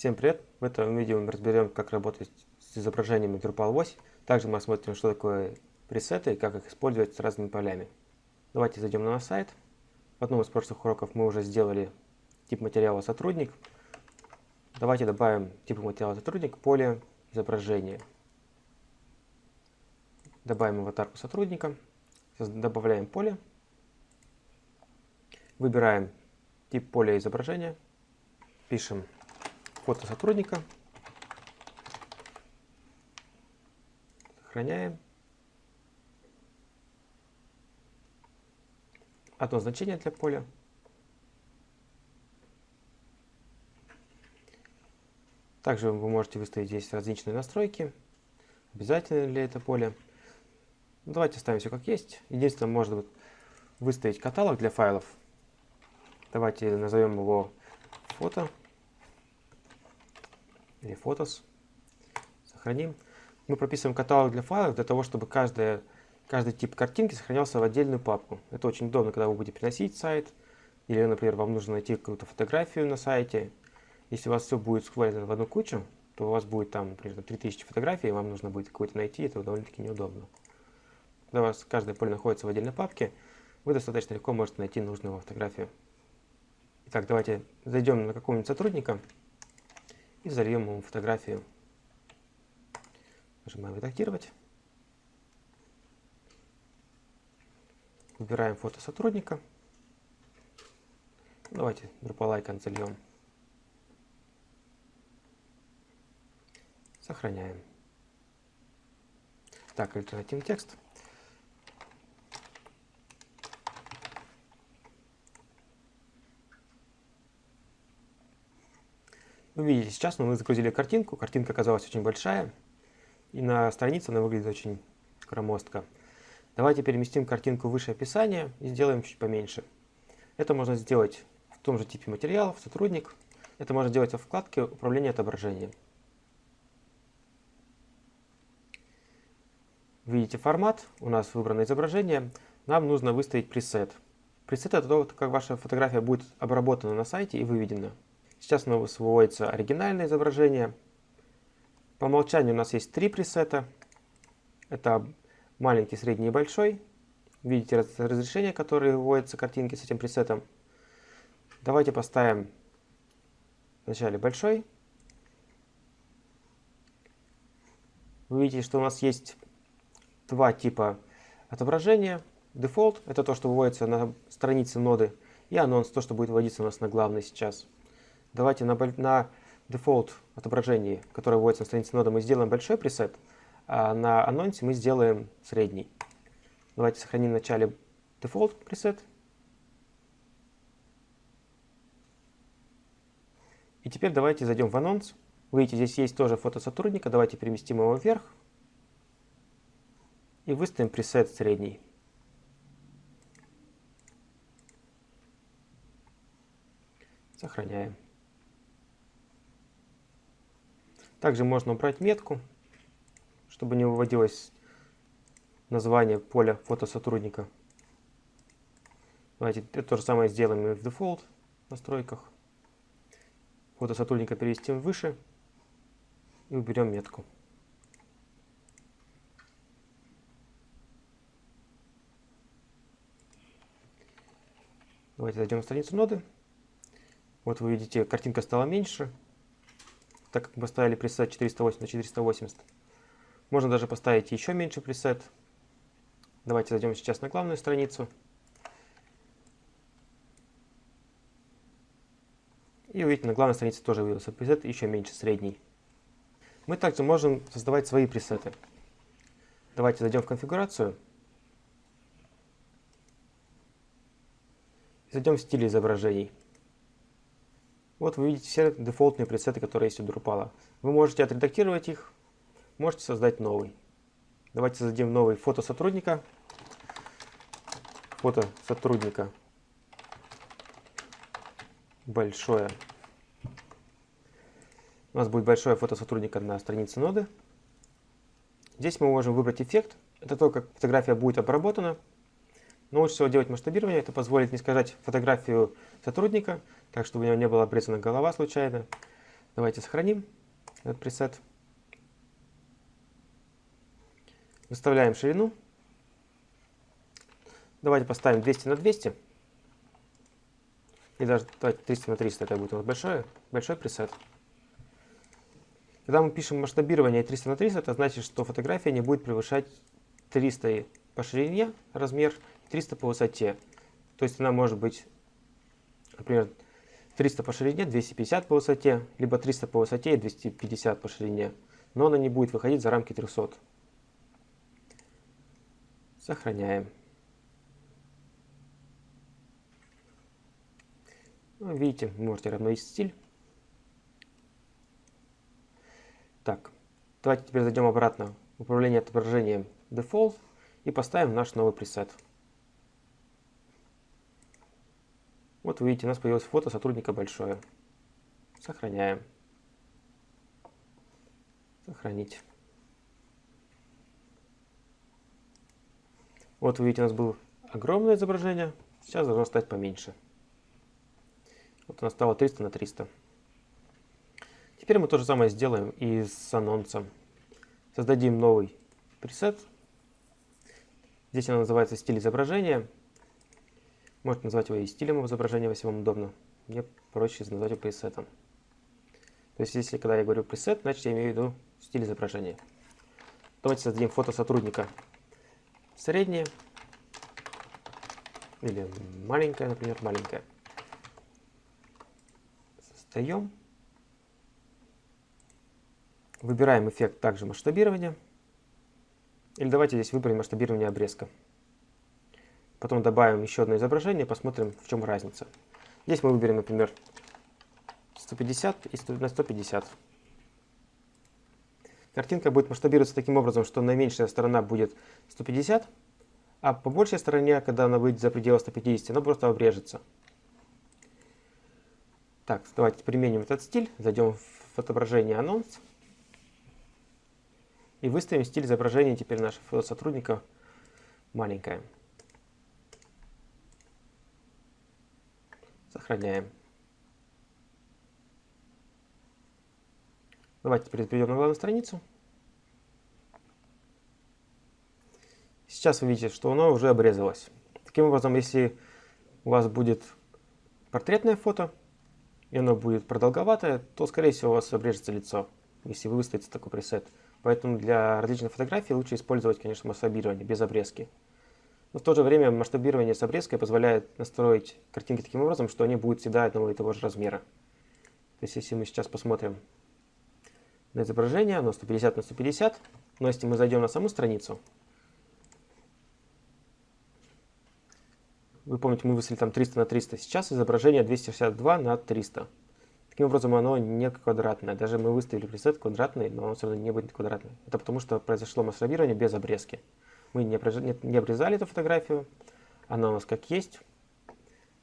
Всем привет! В этом видео мы разберем, как работать с изображениями Drupal 8. Также мы осмотрим, что такое пресеты и как их использовать с разными полями. Давайте зайдем на наш сайт. В одном из прошлых уроков мы уже сделали тип материала сотрудник. Давайте добавим типу материала сотрудник поле изображения. Добавим аватарку сотрудника. Добавляем поле. Выбираем тип поля изображения. Пишем фото сотрудника. Сохраняем. Одно значение для поля. Также вы можете выставить здесь различные настройки. Обязательно ли это поле. Ну, давайте оставим все как есть. Единственное, можно выставить каталог для файлов. Давайте назовем его фото или фотос. Сохраним. Мы прописываем каталог для файлов для того, чтобы каждая, каждый тип картинки сохранялся в отдельную папку. Это очень удобно, когда вы будете переносить сайт, или, например, вам нужно найти какую-то фотографию на сайте. Если у вас все будет свалено в одну кучу, то у вас будет там, например, 3000 фотографий, и вам нужно будет какую-то найти, это довольно-таки неудобно. Когда у вас каждое поле находится в отдельной папке, вы достаточно легко можете найти нужную фотографию. Итак, давайте зайдем на какого-нибудь сотрудника и зальем ему фотографию. Нажимаем «Редактировать». Выбираем фото сотрудника. Давайте Drupal icon зальем. Сохраняем. Так, альтернативный текст. Вы видите, сейчас мы загрузили картинку, картинка оказалась очень большая, и на странице она выглядит очень громоздко. Давайте переместим картинку выше описания и сделаем чуть поменьше. Это можно сделать в том же типе материалов, сотрудник. Это можно делать во вкладке «Управление отображением». Видите формат, у нас выбрано изображение. Нам нужно выставить пресет. Пресет это то, как ваша фотография будет обработана на сайте и выведена. Сейчас у нас выводится оригинальное изображение. По умолчанию у нас есть три пресета. Это маленький, средний и большой. Видите разрешение, которое выводится картинки с этим пресетом. Давайте поставим вначале большой. Вы видите, что у нас есть два типа отображения. Дефолт – это то, что выводится на странице ноды, и анонс – то, что будет вводиться у нас на главной сейчас. Давайте на, на дефолт отображении, которое вводится на странице ноды, мы сделаем большой preset, а на анонсе мы сделаем средний. Давайте сохраним в начале default preset. И теперь давайте зайдем в анонс. Вы видите, здесь есть тоже фото сотрудника. Давайте переместим его вверх. И выставим preset средний. Сохраняем. Также можно убрать метку, чтобы не выводилось название поля фотосотрудника. Давайте это то же самое сделаем и в дефолт настройках. Фото сотрудника перевестим выше и уберем метку. Давайте зайдем на страницу ноды. Вот вы видите, картинка стала меньше, так как мы поставили пресет 480 на 480. Можно даже поставить еще меньше пресет. Давайте зайдем сейчас на главную страницу. И увидите, на главной странице тоже вывелся пресет еще меньше средний. Мы также можем создавать свои пресеты. Давайте зайдем в конфигурацию. Зайдем в стиль изображений. Вот вы видите все дефолтные пресеты, которые есть у Drupal. Вы можете отредактировать их, можете создать новый. Давайте создадим новый фото сотрудника. Фото сотрудника. Большое. У нас будет большое фото сотрудника на странице ноды. Здесь мы можем выбрать эффект. Это то, как фотография будет обработана. Но лучше всего делать масштабирование. Это позволит не искажать фотографию сотрудника, так чтобы у него не была обрезана голова случайно. Давайте сохраним этот пресет. Выставляем ширину. Давайте поставим 200 на 200. И даже давайте 300 на 300, это будет у нас большой, большой пресет. Когда мы пишем масштабирование 300 на 300, это значит, что фотография не будет превышать 300 по ширине размер, 300 по высоте. То есть она может быть, например, 300 по ширине, 250 по высоте, либо 300 по высоте и 250 по ширине. Но она не будет выходить за рамки 300. Сохраняем. Ну, видите, можете равновесить стиль. Так, давайте теперь зайдем обратно в управление отображением Default и поставим наш новый пресет. Вот вы видите, у нас появилось фото сотрудника большое. Сохраняем. Сохранить. Вот вы видите, у нас было огромное изображение, сейчас должно стать поменьше. Вот у нас стало 300 на 300. Теперь мы то же самое сделаем и с анонсом. Создадим новый пресет. Здесь она называется стиль изображения. Можете назвать его и стилем изображения, если вам удобно. Мне проще назвать его пресетом. То есть, если когда я говорю пресет, значит я имею в виду стиль изображения. Давайте создадим фото сотрудника среднее. Или маленькое, например, маленькое. Создаем. Выбираем эффект также масштабирования. Или давайте здесь выберем масштабирование обрезка. Потом добавим еще одно изображение, посмотрим, в чем разница. Здесь мы выберем, например, 150 и 100, на 150. Картинка будет масштабироваться таким образом, что наименьшая сторона будет 150, а по большей стороне, когда она выйдет за пределы 150, она просто обрежется. Так, давайте применим этот стиль. Зайдем в отображение анонс. И выставим стиль изображения теперь нашего сотрудника маленькое. Сохраняем. Давайте теперь перейдем на главную страницу. Сейчас вы видите, что оно уже обрезалось. Таким образом, если у вас будет портретное фото, и оно будет продолговатое, то, скорее всего, у вас обрежется лицо, если вы выставите такой пресет. Поэтому для различных фотографий лучше использовать, конечно, масштабирование без обрезки. Но в то же время масштабирование с обрезкой позволяет настроить картинки таким образом, что они будут всегда одного и того же размера. То есть если мы сейчас посмотрим на изображение, оно 150 на 150, но если мы зайдем на саму страницу, вы помните, мы выставили там 300 на 300, сейчас изображение 262 на 300. Таким образом, оно не квадратное. Даже мы выставили пресет квадратный, но он все равно не будет квадратный. Это потому, что произошло масштабирование без обрезки. Мы не, не обрезали эту фотографию, она у нас как есть,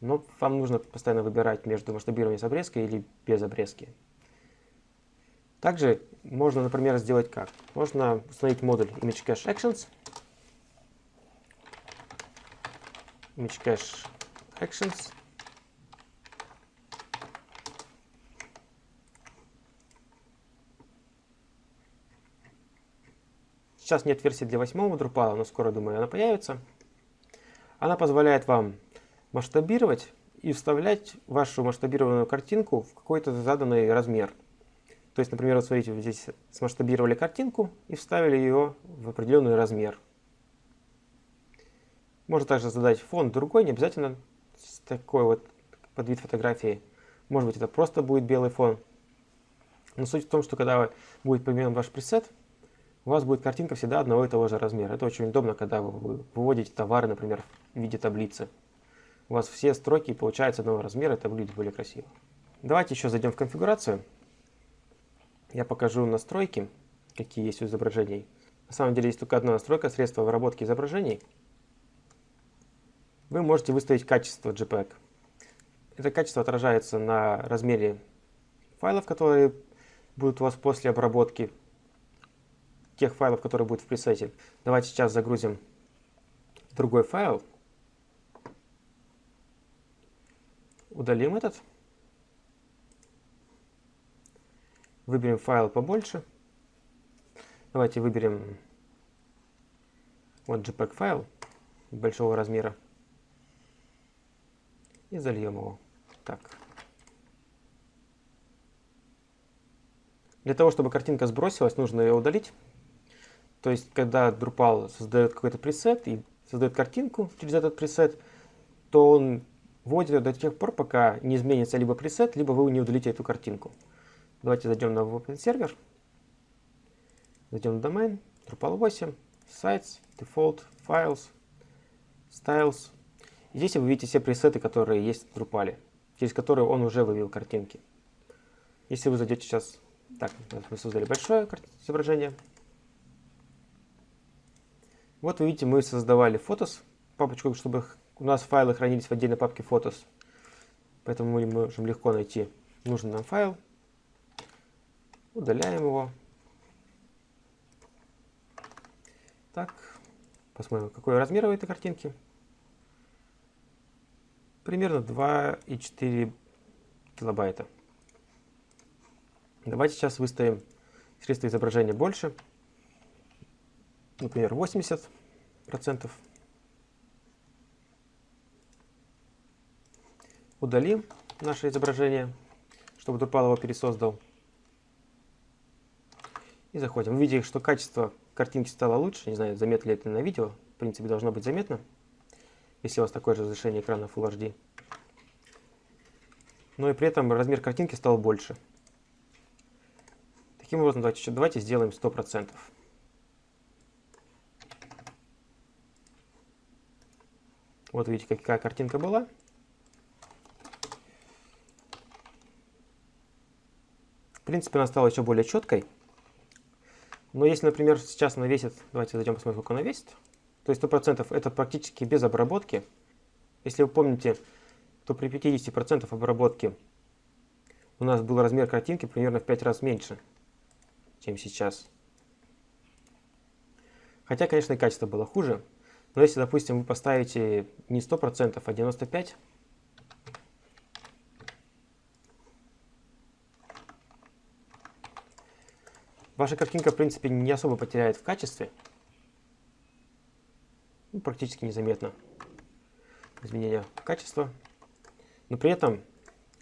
но вам нужно постоянно выбирать между масштабированием с обрезкой или без обрезки. Также можно, например, сделать как? Можно установить модуль Image Cache Actions. Image Cache Actions. Сейчас нет версии для 8 Drupal, но скоро, думаю, она появится. Она позволяет вам масштабировать и вставлять вашу масштабированную картинку в какой-то заданный размер. То есть, например, вот смотрите, вы здесь смасштабировали картинку и вставили ее в определенный размер. Можно также задать фон другой, не обязательно такой вот под вид фотографии. Может быть, это просто будет белый фон. Но суть в том, что когда будет поменен ваш пресет, у вас будет картинка всегда одного и того же размера. Это очень удобно, когда вы выводите товары, например, в виде таблицы. У вас все строки получаются одного размера, это выглядит более красиво. Давайте еще зайдем в конфигурацию. Я покажу настройки, какие есть у изображений. На самом деле есть только одна настройка, средства обработки изображений. Вы можете выставить качество JPEG. Это качество отражается на размере файлов, которые будут у вас после обработки тех файлов, которые будут в пресете. Давайте сейчас загрузим другой файл. Удалим этот. Выберем файл побольше. Давайте выберем вот JPEG файл большого размера. И зальем его. Так. Для того, чтобы картинка сбросилась, нужно ее удалить. То есть, когда Drupal создает какой-то пресет и создает картинку через этот пресет, то он вводит ее до тех пор, пока не изменится либо пресет, либо вы не удалите эту картинку. Давайте зайдем на Open сервер, зайдем в домен, Drupal 8, Sites, Default, Files, Styles. Здесь вы видите все пресеты, которые есть в Drupal, через которые он уже вывел картинки. Если вы зайдете сейчас так, мы создали большое изображение. Вот вы видите, мы создавали фотос, папочку, чтобы у нас файлы хранились в отдельной папке фотос. Поэтому мы можем легко найти нужный нам файл. Удаляем его. Так, посмотрим, какой размер у этой картинки. Примерно 2,4 килобайта. Давайте сейчас выставим средства изображения больше. Например, 80%. Удалим наше изображение, чтобы Drupal его пересоздал. И заходим. Видите, что качество картинки стало лучше. Не знаю, заметно ли это на видео. В принципе, должно быть заметно, если у вас такое же разрешение экрана Full HD. Но и при этом размер картинки стал больше. Таким образом, давайте, давайте сделаем 100%. Вот видите, какая картинка была. В принципе, она стала еще более четкой. Но если, например, сейчас она весит, давайте зайдем посмотрим, сколько она весит, то есть 100% это практически без обработки. Если вы помните, то при 50% обработки у нас был размер картинки примерно в 5 раз меньше чем сейчас. Хотя, конечно, и качество было хуже. Но если, допустим, вы поставите не 100%, а 95%, ваша картинка, в принципе, не особо потеряет в качестве. Ну, практически незаметно изменение качества. Но при этом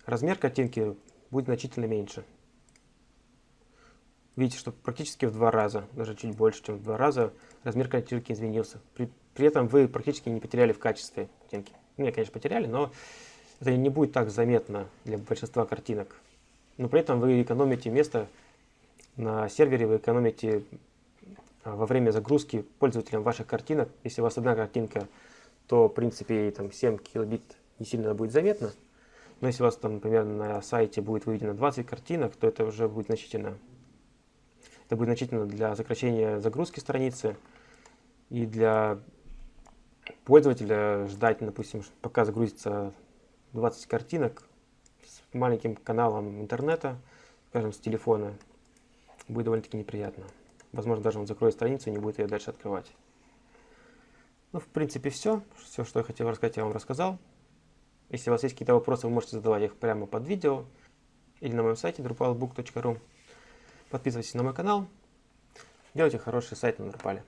размер картинки будет значительно меньше. Видите, что практически в два раза, даже чуть больше, чем в два раза, размер картинки изменился. При, при этом вы практически не потеряли в качестве картинки. Ну, конечно, потеряли, но это не будет так заметно для большинства картинок. Но при этом вы экономите место на сервере, вы экономите а, во время загрузки пользователям ваших картинок. Если у вас одна картинка, то, в принципе, там 7 килобит не сильно будет заметно. Но если у вас, там, например, на сайте будет выведено 20 картинок, то это уже будет значительно это будет значительно для сокращения загрузки страницы и для пользователя ждать, допустим, пока загрузится 20 картинок с маленьким каналом интернета, скажем, с телефона, будет довольно-таки неприятно. Возможно, даже он закроет страницу и не будет ее дальше открывать. Ну, в принципе, все. Все, что я хотел рассказать, я вам рассказал. Если у вас есть какие-то вопросы, вы можете задавать их прямо под видео или на моем сайте drupalbook.ru. Подписывайтесь на мой канал. Делайте хороший сайт на Drupal.